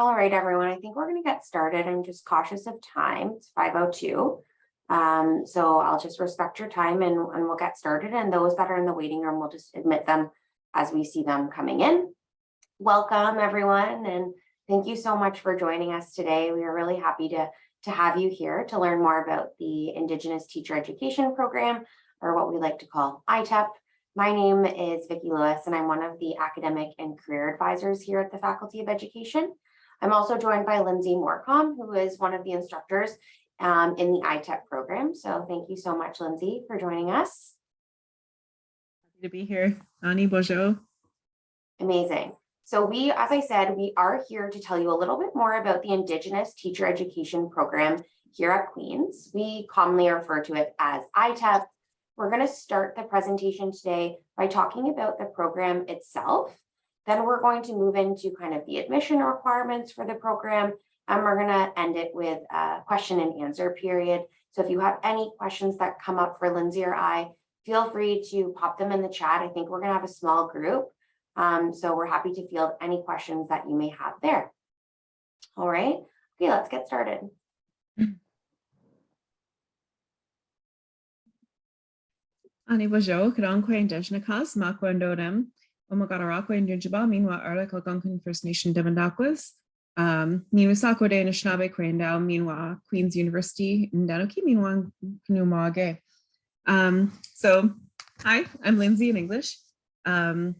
All right, everyone, I think we're going to get started. I'm just cautious of time. It's 5:02. Um, so I'll just respect your time and, and we'll get started. And those that are in the waiting room, we'll just admit them as we see them coming in. Welcome, everyone, and thank you so much for joining us today. We are really happy to, to have you here to learn more about the Indigenous Teacher Education Program, or what we like to call ITEP. My name is Vicki Lewis, and I'm one of the academic and career advisors here at the Faculty of Education. I'm also joined by Lindsay Morcom, who is one of the instructors um, in the ITEP program. So thank you so much, Lindsay, for joining us. Happy to be here. Ani Bojo. Amazing. So we, as I said, we are here to tell you a little bit more about the Indigenous Teacher Education Program here at Queen's. We commonly refer to it as ITEP. We're going to start the presentation today by talking about the program itself then we're going to move into kind of the admission requirements for the program, and we're going to end it with a question and answer period. So if you have any questions that come up for Lindsay or I, feel free to pop them in the chat. I think we're going to have a small group. Um, so we're happy to field any questions that you may have there. All right. Okay, let's get started. Ani Bojo, Kadon Quain Deshnakas, Makwandodem, Omagararaqua Indian Jaba, meanwhile, Arlik Algonquin First Nation Devondakwas, um, Niwasako de Anishinaabe Quaindao, meanwhile, Queen's University in Danoki, meanwhile, Knumage. Um, so, hi, I'm Lindsay in English. Um,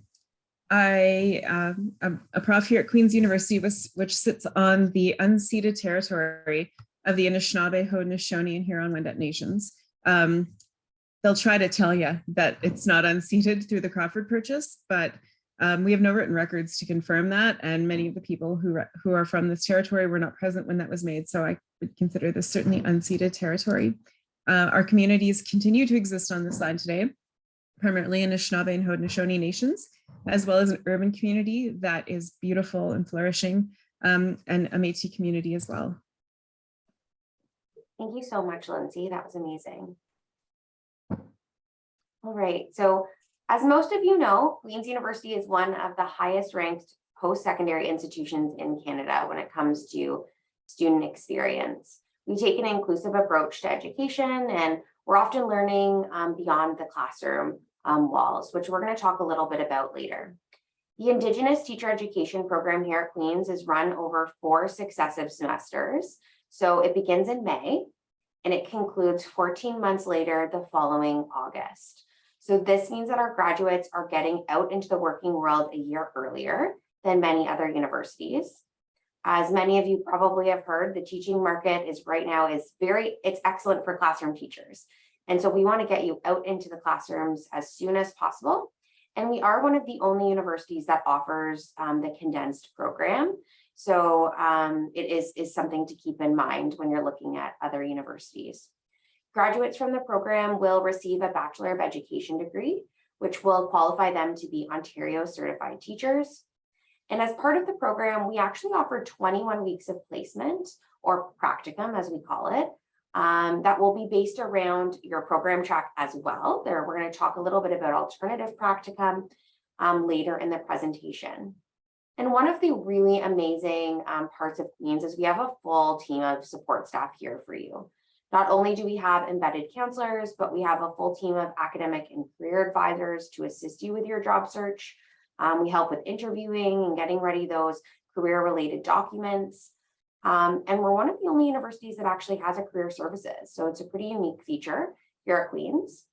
I um, am a prof here at Queen's University, which sits on the unceded territory of the Anishinaabe, Haudenosaunee, and Huron-Wendat nations. Um, they'll try to tell you that it's not unceded through the Crawford Purchase, but um, we have no written records to confirm that. And many of the people who, who are from this territory were not present when that was made. So I would consider this certainly unceded territory. Uh, our communities continue to exist on this land today, primarily in Anishinaabe and Haudenosaunee nations, as well as an urban community that is beautiful and flourishing, um, and a Métis community as well. Thank you so much, Lindsay. That was amazing. All right, so as most of you know, Queen's University is one of the highest ranked post-secondary institutions in Canada when it comes to student experience. We take an inclusive approach to education and we're often learning um, beyond the classroom um, walls, which we're going to talk a little bit about later. The Indigenous Teacher Education Program here at Queen's is run over four successive semesters. So it begins in May and it concludes 14 months later the following August. So this means that our graduates are getting out into the working world a year earlier than many other universities. As many of you probably have heard, the teaching market is right now is very, it's excellent for classroom teachers. And so we want to get you out into the classrooms as soon as possible. And we are one of the only universities that offers um, the condensed program. So um, it is, is something to keep in mind when you're looking at other universities. Graduates from the program will receive a Bachelor of Education degree, which will qualify them to be Ontario certified teachers. And as part of the program, we actually offer 21 weeks of placement or practicum, as we call it, um, that will be based around your program track as well. There, we're going to talk a little bit about alternative practicum um, later in the presentation. And one of the really amazing um, parts of Queens is we have a full team of support staff here for you. Not only do we have embedded counselors, but we have a full team of academic and career advisors to assist you with your job search. Um, we help with interviewing and getting ready those career related documents. Um, and we're one of the only universities that actually has a career services. So it's a pretty unique feature here at Queen's.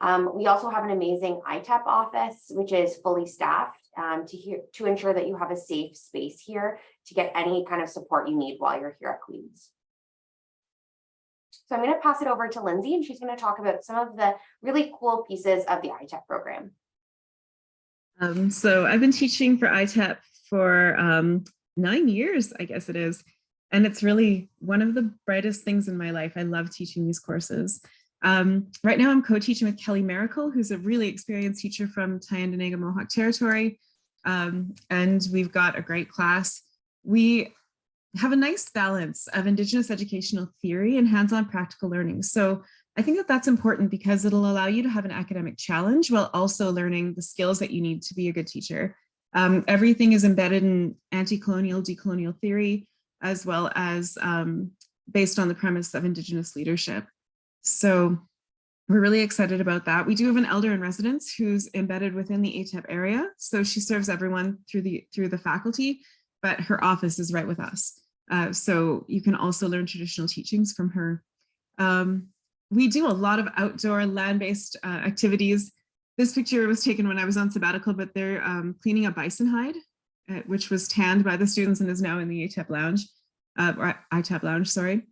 Um, we also have an amazing ITEP office, which is fully staffed um, to, hear, to ensure that you have a safe space here to get any kind of support you need while you're here at Queen's. So I'm going to pass it over to Lindsay and she's going to talk about some of the really cool pieces of the ITEP program. Um, so I've been teaching for ITEP for um, nine years, I guess it is. And it's really one of the brightest things in my life. I love teaching these courses. Um, right now I'm co-teaching with Kelly Miracle, who's a really experienced teacher from Tyendinaga Mohawk Territory. Um, and we've got a great class. We have a nice balance of Indigenous educational theory and hands-on practical learning. So I think that that's important because it'll allow you to have an academic challenge while also learning the skills that you need to be a good teacher. Um, everything is embedded in anti-colonial, decolonial theory, as well as um, based on the premise of Indigenous leadership. So we're really excited about that. We do have an elder in residence who's embedded within the ATEP area. So she serves everyone through the through the faculty, but her office is right with us. Uh, so you can also learn traditional teachings from her. Um, we do a lot of outdoor land-based uh, activities. This picture was taken when I was on sabbatical, but they're um, cleaning a bison hide, uh, which was tanned by the students and is now in the ATEP lounge, uh, or ITAP lounge, sorry.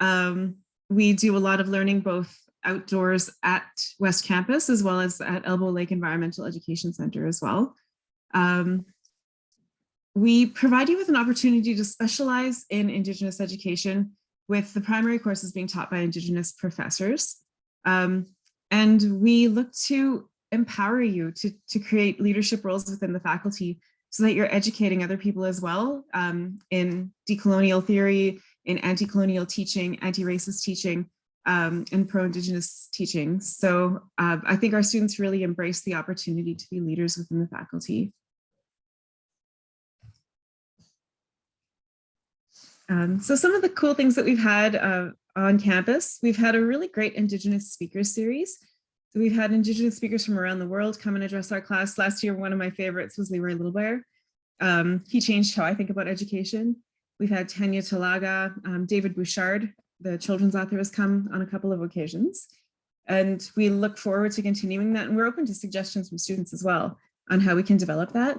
Um, we do a lot of learning both outdoors at West Campus as well as at Elbow Lake Environmental Education Center as well. Um, we provide you with an opportunity to specialize in Indigenous education with the primary courses being taught by Indigenous professors. Um, and we look to empower you to, to create leadership roles within the faculty so that you're educating other people as well um, in decolonial theory, in anti-colonial teaching, anti-racist teaching, um, and pro-Indigenous teaching. So uh, I think our students really embrace the opportunity to be leaders within the faculty. Um, so some of the cool things that we've had uh, on campus, we've had a really great Indigenous speakers series. So we've had Indigenous speakers from around the world come and address our class. Last year, one of my favorites was Leroy Littlebear. Um, he changed how I think about education. We've had Tanya Talaga, um, David Bouchard, the children's author has come on a couple of occasions. And we look forward to continuing that. And we're open to suggestions from students as well on how we can develop that.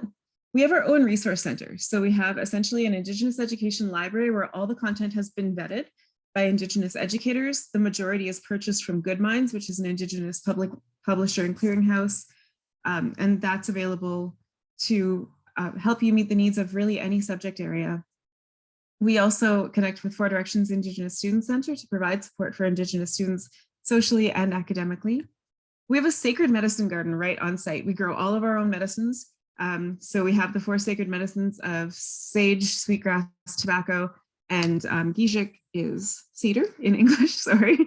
We have our own resource center. So we have essentially an Indigenous education library where all the content has been vetted by Indigenous educators. The majority is purchased from Good Minds, which is an Indigenous public publisher and clearinghouse. Um, and that's available to uh, help you meet the needs of really any subject area. We also connect with Four Directions Indigenous Student Center to provide support for Indigenous students socially and academically. We have a sacred medicine garden right on site. We grow all of our own medicines um, so we have the four sacred medicines of sage, sweetgrass, tobacco, and um, Gijik is cedar in English, sorry.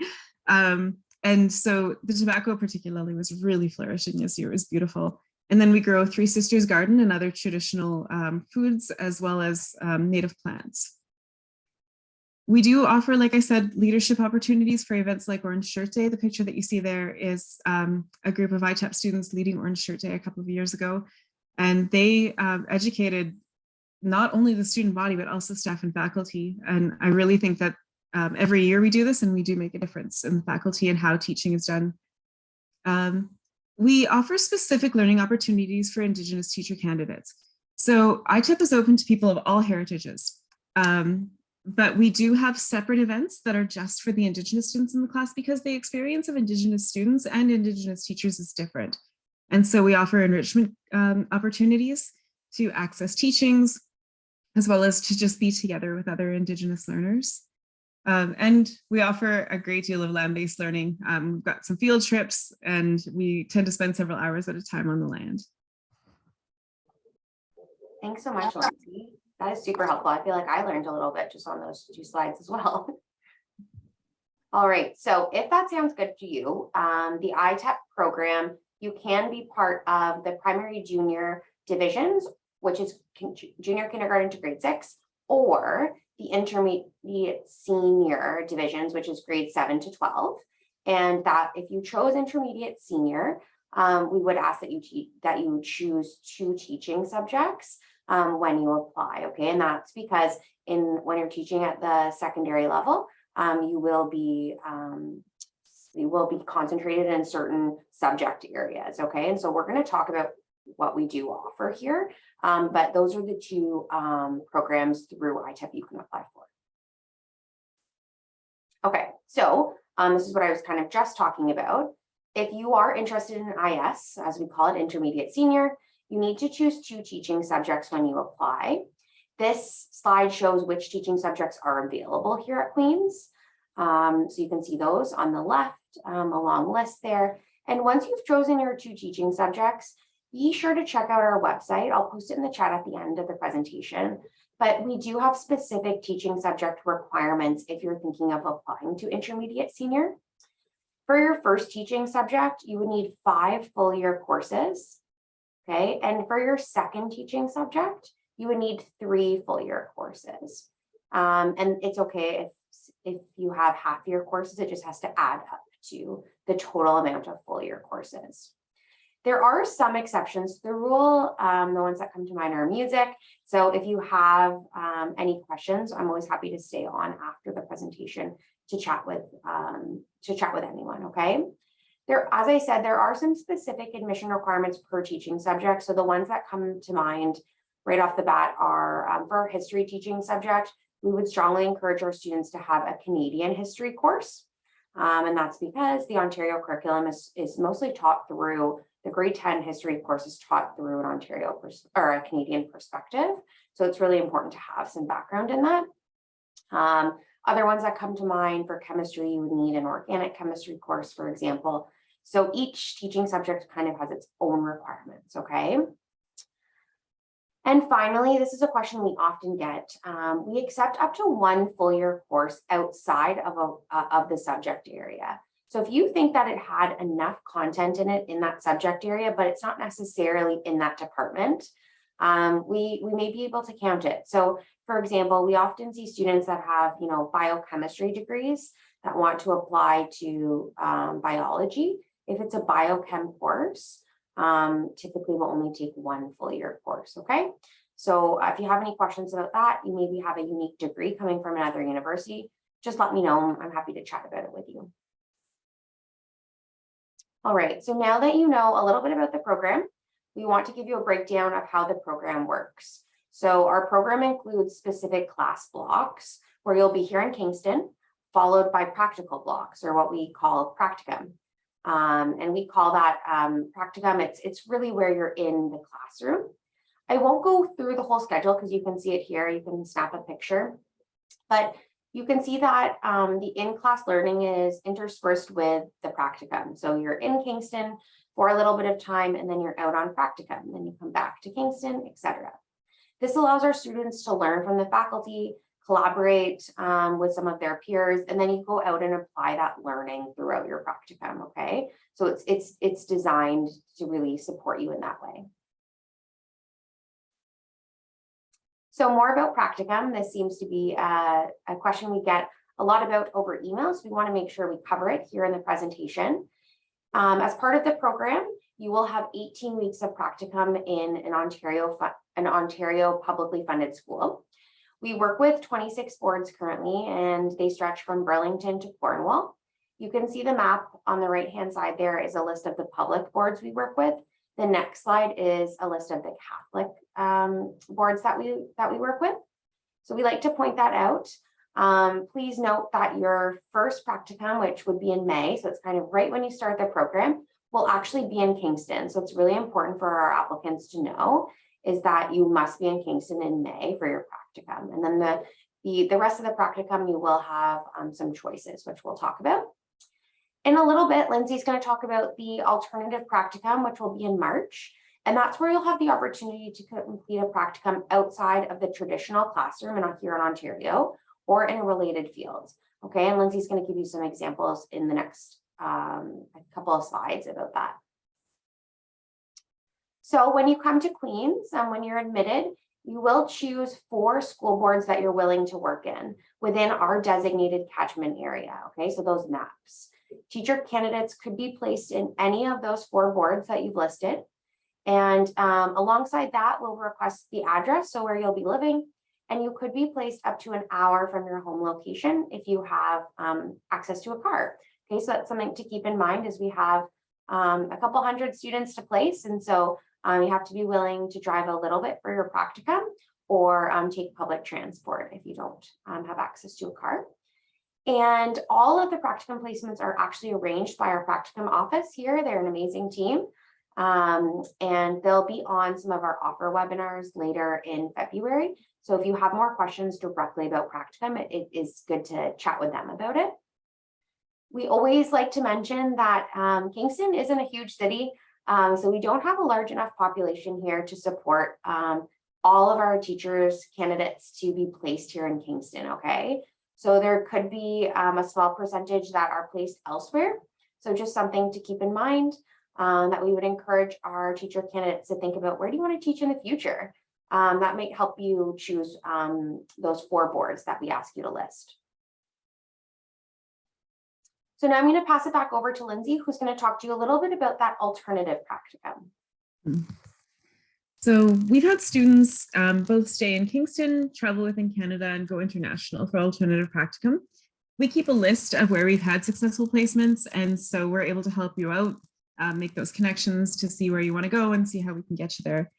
Um, and so the tobacco particularly was really flourishing this year, it was beautiful. And then we grow Three Sisters Garden and other traditional um, foods as well as um, native plants. We do offer, like I said, leadership opportunities for events like Orange Shirt Day. The picture that you see there is um, a group of ITEP students leading Orange Shirt Day a couple of years ago. And they um, educated not only the student body, but also staff and faculty. And I really think that um, every year we do this and we do make a difference in the faculty and how teaching is done. Um, we offer specific learning opportunities for Indigenous teacher candidates. So ITEP is open to people of all heritages, um, but we do have separate events that are just for the Indigenous students in the class because the experience of Indigenous students and Indigenous teachers is different. And so we offer enrichment um, opportunities to access teachings, as well as to just be together with other Indigenous learners. Um, and we offer a great deal of land-based learning. Um, we've got some field trips and we tend to spend several hours at a time on the land. Thanks so much, Lindsay. That is super helpful. I feel like I learned a little bit just on those two slides as well. All right, so if that sounds good to you, um, the ITEP program you can be part of the primary junior divisions, which is junior kindergarten to grade six, or the intermediate senior divisions, which is grade seven to 12. And that if you chose intermediate senior, um, we would ask that you that you choose two teaching subjects um, when you apply. Okay, and that's because in when you're teaching at the secondary level, um, you will be um, will be concentrated in certain subject areas, okay? And so we're gonna talk about what we do offer here, um, but those are the two um, programs through ITEP you can apply for. Okay, so um, this is what I was kind of just talking about. If you are interested in IS, as we call it, intermediate senior, you need to choose two teaching subjects when you apply. This slide shows which teaching subjects are available here at Queen's. Um, so you can see those on the left, um, a long list there. And once you've chosen your two teaching subjects, be sure to check out our website. I'll post it in the chat at the end of the presentation. But we do have specific teaching subject requirements if you're thinking of applying to intermediate senior. For your first teaching subject, you would need five full year courses. Okay, and for your second teaching subject, you would need three full year courses. Um, and it's okay if, if you have half year courses, it just has to add up to the total amount of full year courses. There are some exceptions to the rule. Um, the ones that come to mind are music. So if you have um, any questions, I'm always happy to stay on after the presentation to chat with um, to chat with anyone. Okay. There, as I said, there are some specific admission requirements per teaching subject. So the ones that come to mind right off the bat are um, for history teaching subject, we would strongly encourage our students to have a Canadian history course. Um, and that's because the Ontario curriculum is, is mostly taught through the grade 10 history course is taught through an Ontario or a Canadian perspective. So it's really important to have some background in that. Um, other ones that come to mind for chemistry, you would need an organic chemistry course, for example. So each teaching subject kind of has its own requirements, okay? And finally, this is a question we often get. Um, we accept up to one full year course outside of, a, uh, of the subject area. So if you think that it had enough content in it in that subject area, but it's not necessarily in that department, um, we, we may be able to count it. So for example, we often see students that have, you know, biochemistry degrees that want to apply to um, biology. If it's a biochem course, um, typically will only take one full year course, okay? So uh, if you have any questions about that, you maybe have a unique degree coming from another university, just let me know. I'm happy to chat about it with you. All right, so now that you know a little bit about the program, we want to give you a breakdown of how the program works. So our program includes specific class blocks where you'll be here in Kingston, followed by practical blocks or what we call practicum. Um, and we call that um, practicum. It's, it's really where you're in the classroom. I won't go through the whole schedule because you can see it here. You can snap a picture. But you can see that um, the in-class learning is interspersed with the practicum. So you're in Kingston for a little bit of time and then you're out on practicum then you come back to Kingston, etc. This allows our students to learn from the faculty, collaborate um, with some of their peers, and then you go out and apply that learning throughout your practicum, okay? So it's, it's, it's designed to really support you in that way. So more about practicum, this seems to be a, a question we get a lot about over email, so we want to make sure we cover it here in the presentation. Um, as part of the program, you will have 18 weeks of practicum in an Ontario, an Ontario publicly funded school. We work with 26 boards currently, and they stretch from Burlington to Cornwall. You can see the map on the right hand side there is a list of the public boards we work with. The next slide is a list of the Catholic um, boards that we that we work with. So we like to point that out. Um, please note that your first practicum, which would be in May, so it's kind of right when you start the program, will actually be in Kingston. So it's really important for our applicants to know is that you must be in Kingston in May for your practicum. And then the, the, the rest of the practicum, you will have um, some choices, which we'll talk about. In a little bit, Lindsay's going to talk about the alternative practicum, which will be in March. And that's where you'll have the opportunity to complete a practicum outside of the traditional classroom and here in Ontario or in a related field. Okay, and Lindsay's going to give you some examples in the next um, couple of slides about that. So when you come to Queens and when you're admitted, you will choose four school boards that you're willing to work in within our designated catchment area. Okay, so those maps. Teacher candidates could be placed in any of those four boards that you've listed. And um, alongside that, we'll request the address, so where you'll be living, and you could be placed up to an hour from your home location if you have um, access to a car. Okay, so that's something to keep in mind as we have um, a couple hundred students to place. And so um, you have to be willing to drive a little bit for your practicum or um, take public transport if you don't um, have access to a car. And all of the practicum placements are actually arranged by our practicum office here. They're an amazing team. Um, and they'll be on some of our offer webinars later in February. So if you have more questions directly about practicum, it, it is good to chat with them about it. We always like to mention that um, Kingston isn't a huge city, um, so we don't have a large enough population here to support um, all of our teachers candidates to be placed here in Kingston, okay? So there could be um, a small percentage that are placed elsewhere. So just something to keep in mind. um, that we would encourage our teacher candidates to think about where do you want to teach in the future? Um, that might help you choose um, those four boards that we ask you to list. So now I'm going to pass it back over to Lindsay, who's going to talk to you a little bit about that alternative practicum. So we've had students um, both stay in Kingston, travel within Canada, and go international for alternative practicum. We keep a list of where we've had successful placements, and so we're able to help you out, uh, make those connections to see where you want to go and see how we can get you there.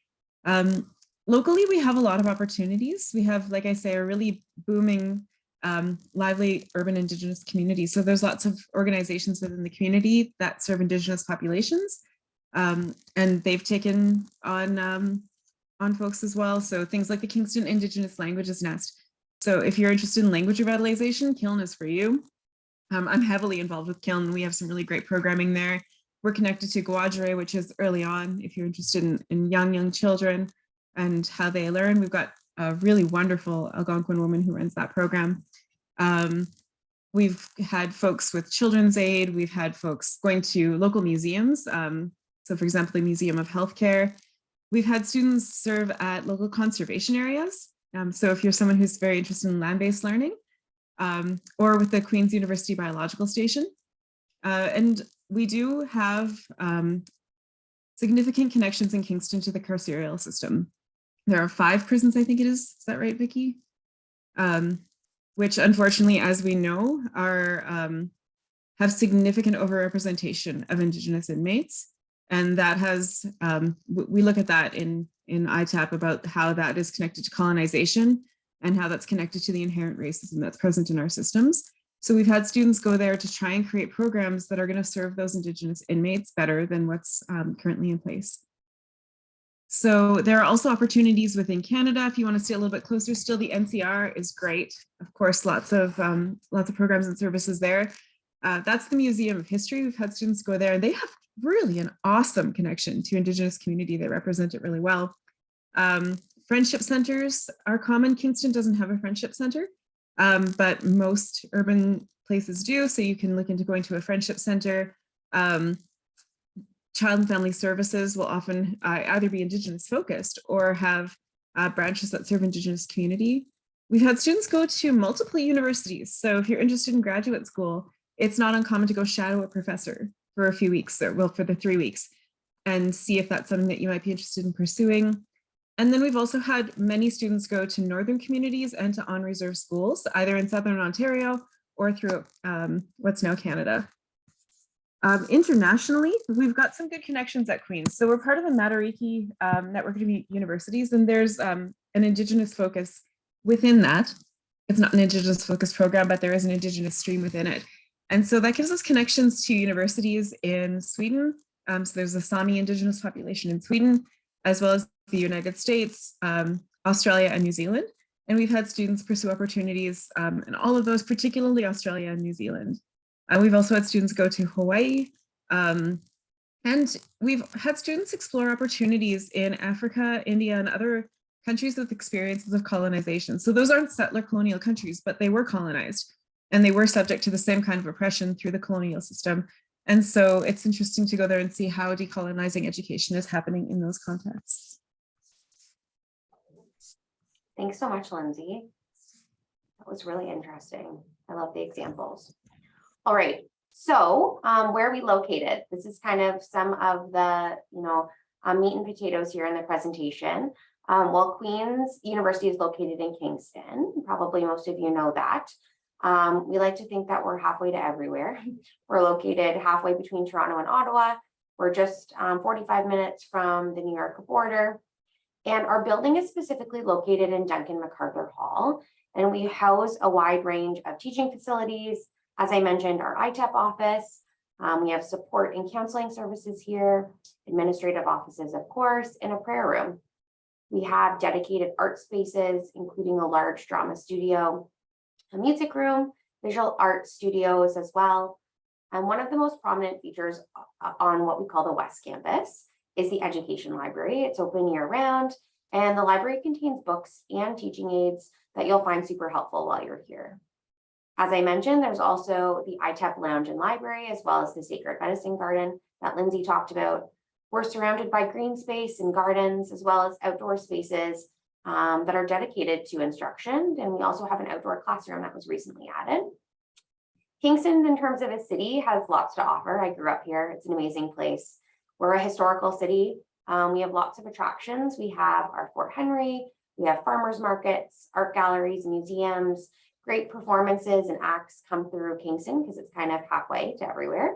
Um, locally, we have a lot of opportunities. We have, like I say, a really booming, um, lively urban Indigenous communities. So there's lots of organizations within the community that serve Indigenous populations. Um, and they've taken on um, on folks as well. So things like the Kingston Indigenous Languages Nest. So if you're interested in language revitalization, Kiln is for you. Um, I'm heavily involved with Kiln. We have some really great programming there. We're connected to Guadre, which is early on. If you're interested in, in young, young children and how they learn, we've got a really wonderful Algonquin woman who runs that program. Um, we've had folks with Children's Aid. We've had folks going to local museums. Um, so for example, the Museum of Healthcare. We've had students serve at local conservation areas. Um, so if you're someone who's very interested in land-based learning, um, or with the Queen's University Biological Station. Uh, and we do have um, significant connections in Kingston to the carceral system. There are five prisons, I think it is. Is that right, Vicki? Um, which unfortunately, as we know, are um, have significant overrepresentation of Indigenous inmates. And that has, um, we look at that in, in ITAP about how that is connected to colonization and how that's connected to the inherent racism that's present in our systems. So we've had students go there to try and create programs that are going to serve those Indigenous inmates better than what's um, currently in place. So there are also opportunities within Canada. If you want to stay a little bit closer, still the NCR is great. Of course, lots of um, lots of programs and services there. Uh, that's the Museum of History. We've had students go there and they have really an awesome connection to Indigenous community. They represent it really well. Um, friendship centers are common. Kingston doesn't have a friendship center, um, but most urban places do. So you can look into going to a friendship center. Um, child and family services will often uh, either be Indigenous focused or have uh, branches that serve Indigenous community. We've had students go to multiple universities. So if you're interested in graduate school, it's not uncommon to go shadow a professor for a few weeks or well for the three weeks and see if that's something that you might be interested in pursuing. And then we've also had many students go to northern communities and to on reserve schools, either in Southern Ontario or through um, what's now Canada. Um, internationally, we've got some good connections at Queen's. So we're part of the Matariki um, network of universities, and there's um, an Indigenous focus within that. It's not an Indigenous focus program, but there is an Indigenous stream within it. And so that gives us connections to universities in Sweden. Um, so there's a Sami Indigenous population in Sweden, as well as the United States, um, Australia, and New Zealand. And we've had students pursue opportunities um, in all of those, particularly Australia and New Zealand. Uh, we've also had students go to Hawaii. Um, and we've had students explore opportunities in Africa, India, and other countries with experiences of colonization. So those aren't settler colonial countries, but they were colonized and they were subject to the same kind of oppression through the colonial system. And so it's interesting to go there and see how decolonizing education is happening in those contexts. Thanks so much, Lindsay. That was really interesting. I love the examples. All right, so um, where are we located? This is kind of some of the, you know, um, meat and potatoes here in the presentation. Um, well, Queen's University is located in Kingston. Probably most of you know that. Um, we like to think that we're halfway to everywhere. We're located halfway between Toronto and Ottawa. We're just um, 45 minutes from the New York border. And our building is specifically located in Duncan MacArthur Hall. And we house a wide range of teaching facilities. As I mentioned, our ITEP office. Um, we have support and counseling services here, administrative offices, of course, and a prayer room. We have dedicated art spaces, including a large drama studio, a music room, visual art studios as well. And one of the most prominent features uh, on what we call the West Campus is the Education Library. It's open year round and the library contains books and teaching aids that you'll find super helpful while you're here. As I mentioned, there's also the ITEP Lounge and Library, as well as the Sacred Medicine Garden that Lindsay talked about. We're surrounded by green space and gardens as well as outdoor spaces um, that are dedicated to instruction. And we also have an outdoor classroom that was recently added. Kingston, in terms of a city, has lots to offer. I grew up here. It's an amazing place. We're a historical city. Um, we have lots of attractions. We have our Fort Henry, we have farmers markets, art galleries, museums, great performances and acts come through Kingston because it's kind of halfway to everywhere.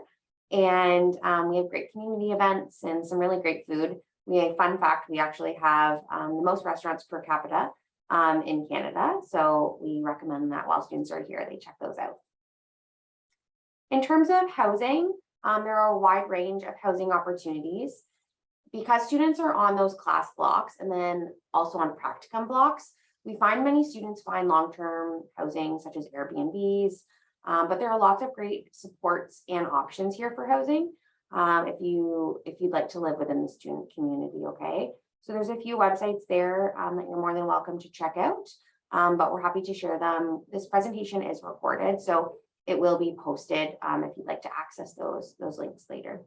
And um, we have great community events and some really great food. We have fun fact, we actually have um, the most restaurants per capita um, in Canada. So we recommend that while students are here, they check those out. In terms of housing, um, there are a wide range of housing opportunities. Because students are on those class blocks and then also on practicum blocks, we find many students find long-term housing such as Airbnbs, um, but there are lots of great supports and options here for housing. Um, if you if you'd like to live within the student community, okay. So there's a few websites there um, that you're more than welcome to check out, um, but we're happy to share them. This presentation is recorded, so it will be posted um, if you'd like to access those those links later.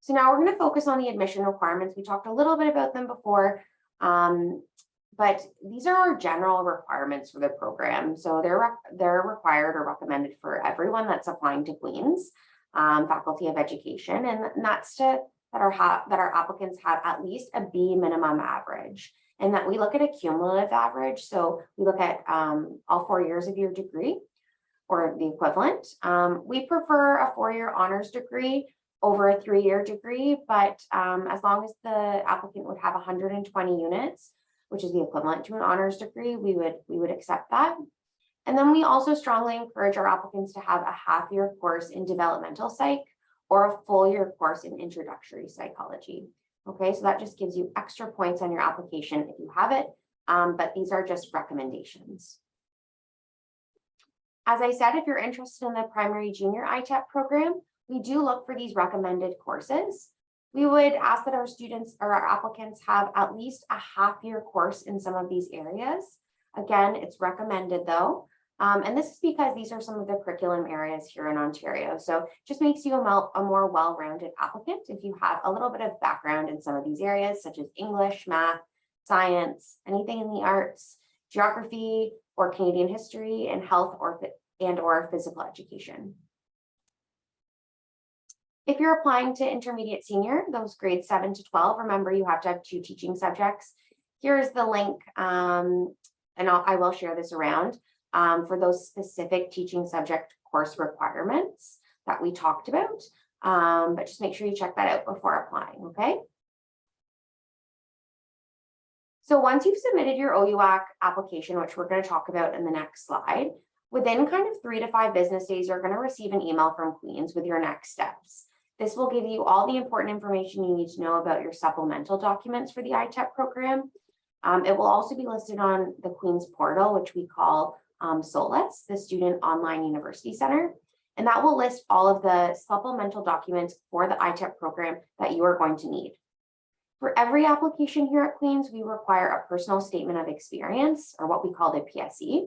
So now we're going to focus on the admission requirements. We talked a little bit about them before, um, but these are our general requirements for the program. So they're, they're required or recommended for everyone that's applying to Queen's um, Faculty of Education. And that's to that our, that our applicants have at least a B minimum average and that we look at a cumulative average. So we look at um, all four years of your degree or the equivalent. Um, we prefer a four-year honors degree over a three-year degree, but um, as long as the applicant would have 120 units, which is the equivalent to an honors degree, we would we would accept that. And then we also strongly encourage our applicants to have a half-year course in developmental psych or a full year course in introductory psychology. Okay, so that just gives you extra points on your application if you have it, um, but these are just recommendations. As I said, if you're interested in the primary junior ITEP program, we do look for these recommended courses. We would ask that our students or our applicants have at least a half year course in some of these areas. Again, it's recommended though. Um, and this is because these are some of the curriculum areas here in Ontario. So just makes you a, a more well-rounded applicant if you have a little bit of background in some of these areas, such as English, math, science, anything in the arts, geography, or Canadian history, and health or and or physical education. If you're applying to intermediate senior, those grades 7 to 12, remember you have to have two teaching subjects. Here's the link, um, and I'll, I will share this around um, for those specific teaching subject course requirements that we talked about. Um, but just make sure you check that out before applying, okay? So once you've submitted your OUAC application, which we're going to talk about in the next slide, within kind of three to five business days, you're going to receive an email from Queen's with your next steps. This will give you all the important information you need to know about your supplemental documents for the ITEP program. Um, it will also be listed on the Queen's portal, which we call um, the Student Online University Center. And that will list all of the supplemental documents for the ITEP program that you are going to need. For every application here at Queen's, we require a personal statement of experience, or what we call the PSE.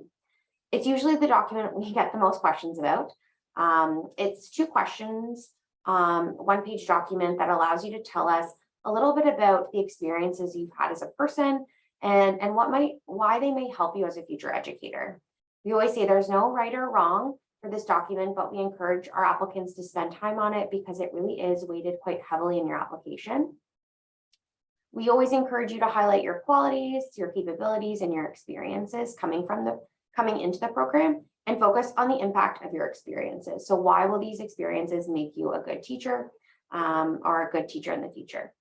It's usually the document we get the most questions about. Um, it's two questions um, one page document that allows you to tell us a little bit about the experiences you've had as a person and, and what might, why they may help you as a future educator. We always say there's no right or wrong for this document, but we encourage our applicants to spend time on it because it really is weighted quite heavily in your application. We always encourage you to highlight your qualities, your capabilities, and your experiences coming from the coming into the program and focus on the impact of your experiences. So why will these experiences make you a good teacher um, or a good teacher in the future?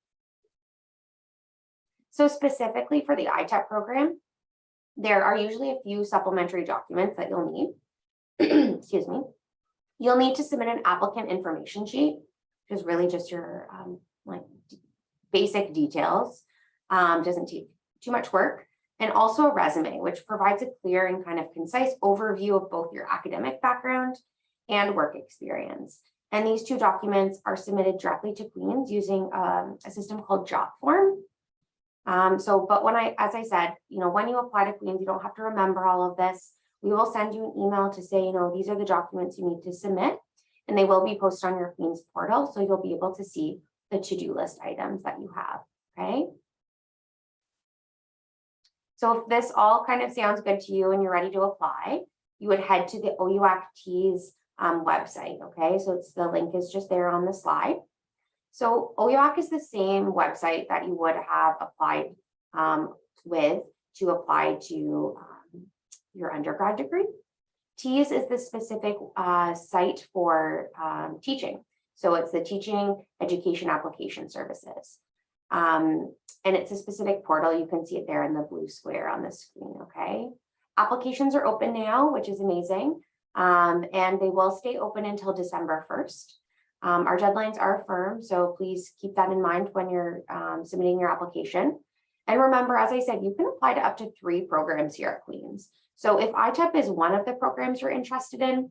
So specifically for the ITEP program, there are usually a few supplementary documents that you'll need. Excuse me. You'll need to submit an applicant information sheet, which is really just your um, like basic details. Um, doesn't take too much work and also a resume, which provides a clear and kind of concise overview of both your academic background and work experience. And these two documents are submitted directly to Queen's using um, a system called JotForm. Um, so, but when I, as I said, you know, when you apply to Queen's, you don't have to remember all of this. We will send you an email to say, you know, these are the documents you need to submit. and they will be posted on your Queen's portal, so you'll be able to see the to-do list items that you have, okay? So if this all kind of sounds good to you and you're ready to apply, you would head to the OUACT's um, website, okay? So it's, the link is just there on the slide. So OUAC is the same website that you would have applied um, with to apply to um, your undergrad degree. TEAS is the specific uh, site for um, teaching. So it's the Teaching Education Application Services. Um, and it's a specific portal. You can see it there in the blue square on the screen, okay? Applications are open now, which is amazing. Um, and they will stay open until December 1st. Um, our deadlines are firm, so please keep that in mind when you're um, submitting your application. And remember, as I said, you can apply to up to three programs here at Queen's. So if ITEP is one of the programs you're interested in,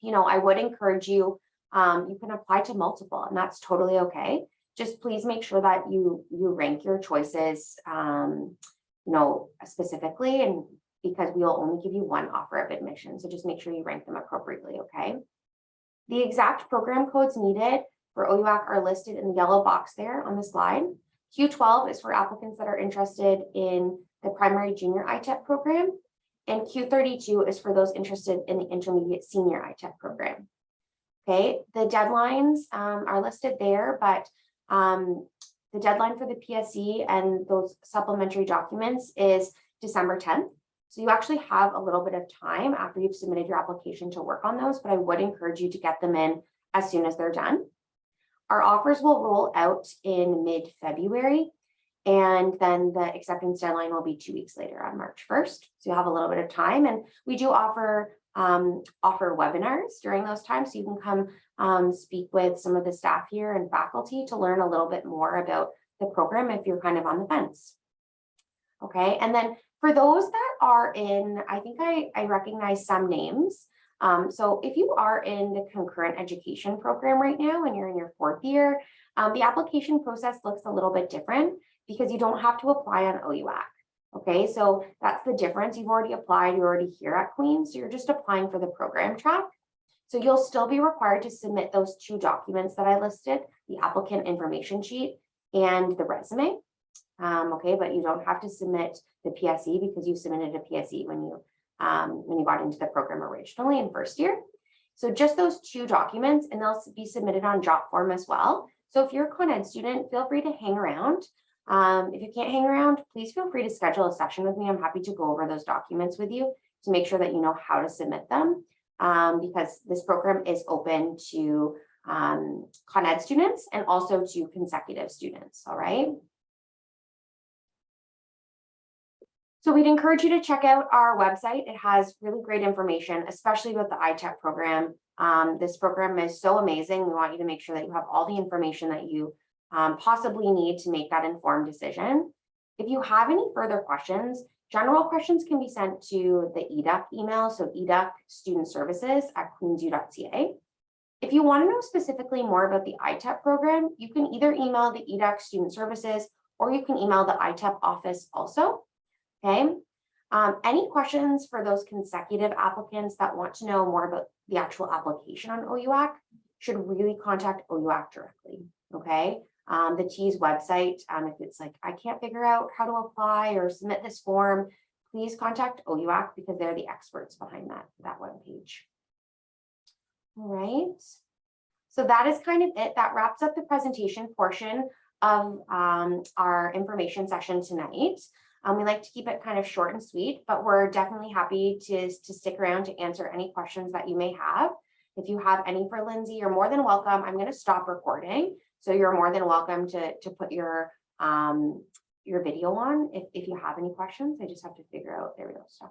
you know, I would encourage you, um, you can apply to multiple and that's totally okay. Just please make sure that you you rank your choices, um, you know, specifically and because we will only give you one offer of admission. So just make sure you rank them appropriately, okay? The exact program codes needed for OUAC are listed in the yellow box there on the slide. Q12 is for applicants that are interested in the primary junior ITEP program. And Q32 is for those interested in the intermediate senior ITEP program. Okay, the deadlines um, are listed there, but um, the deadline for the PSE and those supplementary documents is December 10th. So you actually have a little bit of time after you've submitted your application to work on those, but I would encourage you to get them in as soon as they're done. Our offers will roll out in mid-February, and then the acceptance deadline will be two weeks later on March 1st. So you have a little bit of time, and we do offer um, offer webinars during those times, so you can come um, speak with some of the staff here and faculty to learn a little bit more about the program if you're kind of on the fence. Okay, and then for those that are in, I think I, I recognize some names. Um, so if you are in the concurrent education program right now and you're in your fourth year, um, the application process looks a little bit different because you don't have to apply on OUAC. Okay, so that's the difference. You've already applied, you're already here at Queen's, so you're just applying for the program track. So you'll still be required to submit those two documents that I listed, the applicant information sheet and the resume. Um, okay, but you don't have to submit the PSE because you submitted a PSE when you um, when you got into the program originally in first year. So just those two documents and they'll be submitted on JotForm as well. So if you're a Con Ed student, feel free to hang around. Um, if you can't hang around, please feel free to schedule a session with me. I'm happy to go over those documents with you to make sure that you know how to submit them um, because this program is open to um, Con Ed students and also to consecutive students, all right? So we'd encourage you to check out our website. It has really great information, especially with the ITEP program. Um, this program is so amazing. We want you to make sure that you have all the information that you um, possibly need to make that informed decision. If you have any further questions, general questions can be sent to the EDUC email, so EDUC student services at queensu.ca. If you want to know specifically more about the ITEP program, you can either email the EDUC student services or you can email the ITEP office also. Okay. Um, any questions for those consecutive applicants that want to know more about the actual application on OUAC should really contact OUAC directly. Okay. Um, the TEAS website, um, if it's like, I can't figure out how to apply or submit this form, please contact OUAC because they're the experts behind that, that web page. All right. So that is kind of it. That wraps up the presentation portion of um, our information session tonight. Um, we like to keep it kind of short and sweet, but we're definitely happy to, to stick around to answer any questions that you may have. If you have any for Lindsay, you're more than welcome. I'm going to stop recording. So you're more than welcome to, to put your, um, your video on if, if you have any questions. I just have to figure out, there we go, stop.